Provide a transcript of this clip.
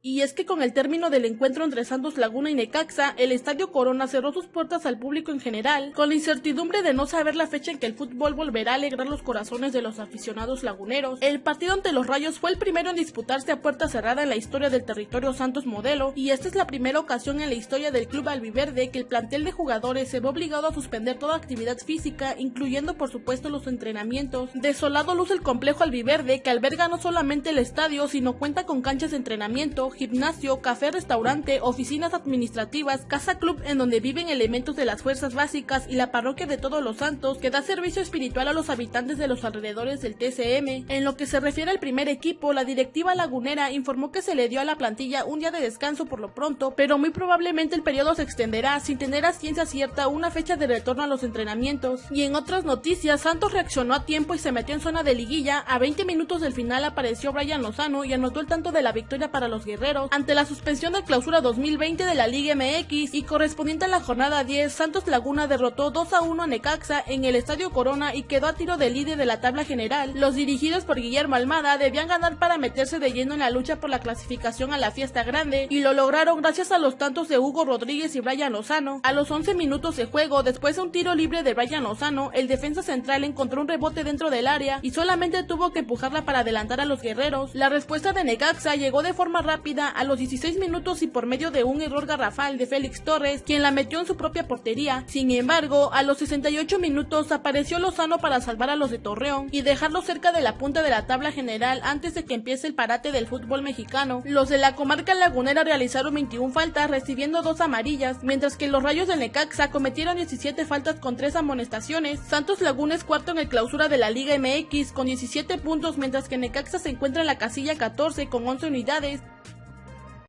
Y es que con el término del encuentro entre Santos Laguna y Necaxa, el Estadio Corona cerró sus puertas al público en general, con la incertidumbre de no saber la fecha en que el fútbol volverá a alegrar los corazones de los aficionados laguneros. El partido ante los Rayos fue el primero en disputarse a puerta cerrada en la historia del territorio Santos Modelo, y esta es la primera ocasión en la historia del club albiverde que el plantel de jugadores se ve obligado a suspender toda actividad física, incluyendo por supuesto los entrenamientos. Desolado luce el complejo albiverde que alberga no solamente el estadio, sino cuenta con canchas de entrenamiento, gimnasio, café, restaurante, oficinas administrativas, casa club en donde viven elementos de las fuerzas básicas y la parroquia de Todos los Santos que da servicio espiritual a los habitantes de los alrededores del TCM. En lo que se refiere al primer equipo, la directiva lagunera informó que se le dio a la plantilla un día de descanso por lo pronto, pero muy probablemente el periodo se extenderá sin tener a ciencia cierta una fecha de retorno a los entrenamientos. Y en otras noticias, Santos reaccionó a tiempo y se metió en zona de liguilla. A 20 minutos del final apareció Brian Lozano y anotó el tanto de la victoria para los guerreros ante la suspensión de clausura 2020 de la Liga MX y correspondiente a la jornada 10, Santos Laguna derrotó 2 a 1 a Necaxa en el Estadio Corona y quedó a tiro de líder de la tabla general. Los dirigidos por Guillermo Almada debían ganar para meterse de lleno en la lucha por la clasificación a la fiesta grande y lo lograron gracias a los tantos de Hugo Rodríguez y Brian Lozano. A los 11 minutos de juego, después de un tiro libre de Brian Lozano, el defensa central encontró un rebote dentro del área y solamente tuvo que empujarla para adelantar a los guerreros. La respuesta de Necaxa llegó de forma rápida a los 16 minutos y por medio de un error garrafal de Félix Torres, quien la metió en su propia portería. Sin embargo, a los 68 minutos apareció Lozano para salvar a los de Torreón y dejarlos cerca de la punta de la tabla general antes de que empiece el parate del fútbol mexicano. Los de la comarca lagunera realizaron 21 faltas recibiendo dos amarillas, mientras que los rayos de Necaxa cometieron 17 faltas con 3 amonestaciones. Santos Laguna es cuarto en el clausura de la Liga MX con 17 puntos, mientras que Necaxa se encuentra en la casilla 14 con 11 unidades.